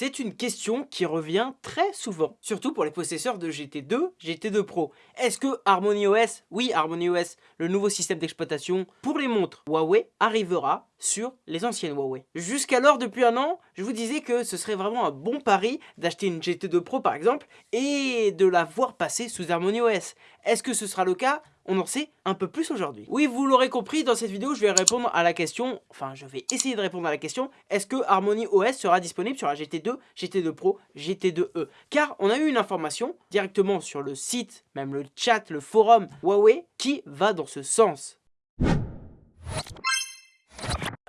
C'est une question qui revient très souvent, surtout pour les possesseurs de GT2, GT2 Pro. Est-ce que Harmony OS, oui Harmony OS, le nouveau système d'exploitation pour les montres Huawei arrivera sur les anciennes Huawei. Jusqu'alors, depuis un an, je vous disais que ce serait vraiment un bon pari d'acheter une GT2 Pro par exemple et de la voir passer sous Harmony OS. Est-ce que ce sera le cas? On en sait un peu plus aujourd'hui. Oui, vous l'aurez compris, dans cette vidéo, je vais répondre à la question, enfin, je vais essayer de répondre à la question, est-ce que Harmony OS sera disponible sur la GT2, GT2 Pro, GT2e Car on a eu une information directement sur le site, même le chat, le forum Huawei, qui va dans ce sens.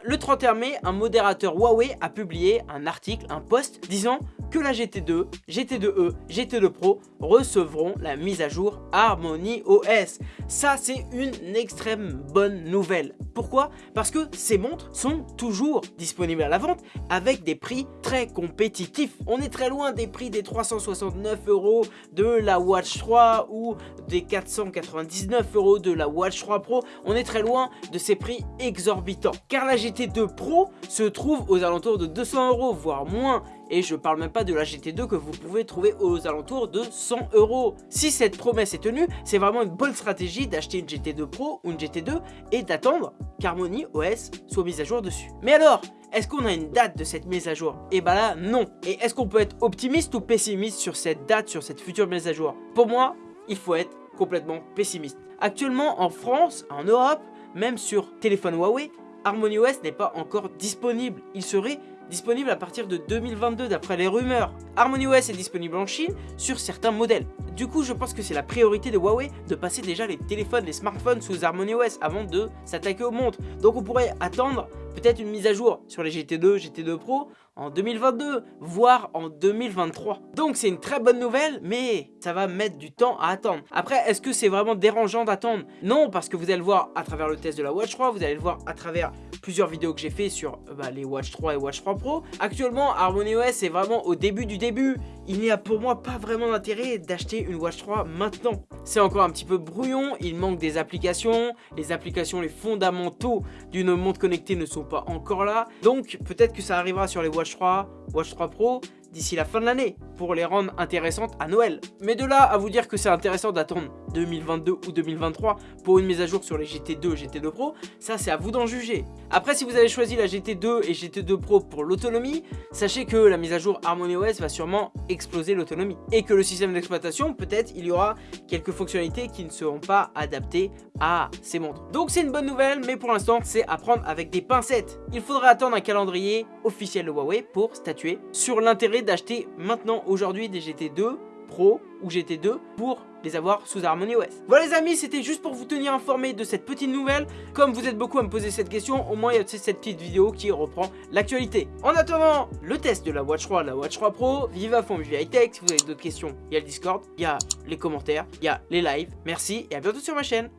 Le 31 mai, un modérateur Huawei a publié un article, un post disant que la GT2, GT2e, GT2 Pro recevront la mise à jour Harmony OS. Ça, c'est une extrême bonne nouvelle. Pourquoi? Parce que ces montres sont toujours disponibles à la vente avec des prix très compétitifs. On est très loin des prix des 369 euros de la Watch 3 ou des 499 euros de la Watch 3 Pro. On est très loin de ces prix exorbitants. Car la GT2 Pro se trouve aux alentours de 200 euros, voire moins et je parle même pas de la GT2 que vous pouvez trouver aux alentours de 100 euros. Si cette promesse est tenue, c'est vraiment une bonne stratégie d'acheter une GT2 Pro ou une GT2 et d'attendre qu'Harmony OS soit mise à jour dessus. Mais alors, est-ce qu'on a une date de cette mise à jour? Et eh bah ben là, non. Et est-ce qu'on peut être optimiste ou pessimiste sur cette date, sur cette future mise à jour? Pour moi, il faut être complètement pessimiste. Actuellement, en France, en Europe, même sur téléphone Huawei, Harmony OS n'est pas encore disponible. Il serait disponible à partir de 2022 d'après les rumeurs. Harmony OS est disponible en Chine sur certains modèles. Du coup, je pense que c'est la priorité de Huawei de passer déjà les téléphones, les smartphones sous Harmony OS avant de s'attaquer aux montres. Donc on pourrait attendre peut-être une mise à jour sur les GT2, GT2 Pro en 2022, voire en 2023. Donc c'est une très bonne nouvelle, mais ça va mettre du temps à attendre. Après, est-ce que c'est vraiment dérangeant d'attendre? Non, parce que vous allez le voir à travers le test de la Watch 3, vous allez le voir à travers plusieurs vidéos que j'ai fait sur bah, les Watch 3 et Watch 3 Pro. Actuellement, Harmony OS est vraiment au début du début. Il n'y a pour moi pas vraiment d'intérêt d'acheter une Watch 3 maintenant. C'est encore un petit peu brouillon, il manque des applications. Les applications, les fondamentaux d'une montre connectée ne sont pas encore là. Donc peut-être que ça arrivera sur les Watch 3, Watch 3 Pro d'ici la fin de l'année pour les rendre intéressantes à Noël. Mais de là à vous dire que c'est intéressant d'attendre 2022 ou 2023 pour une mise à jour sur les GT2 GT2 Pro, ça c'est à vous d'en juger. Après si vous avez choisi la GT2 et GT2 Pro pour l'autonomie, sachez que la mise à jour Harmony OS va sûrement exploser l'autonomie. Et que le système d'exploitation, peut-être il y aura quelques fonctionnalités qui ne seront pas adaptées à ces montres. Donc c'est une bonne nouvelle, mais pour l'instant c'est à prendre avec des pincettes. Il faudra attendre un calendrier officiel de Huawei pour statuer sur l'intérêt d'acheter maintenant aujourd'hui des GT2 Pro ou GT2 pour les avoir sous Harmony OS. Voilà les amis, c'était juste pour vous tenir informé de cette petite nouvelle. Comme vous êtes beaucoup à me poser cette question, au moins il y a cette petite vidéo qui reprend l'actualité. En attendant, le test de la Watch 3, la Watch 3 Pro, vive à fond, vive high tech. Si vous avez d'autres questions, il y a le Discord, il y a les commentaires, il y a les lives. Merci et à bientôt sur ma chaîne.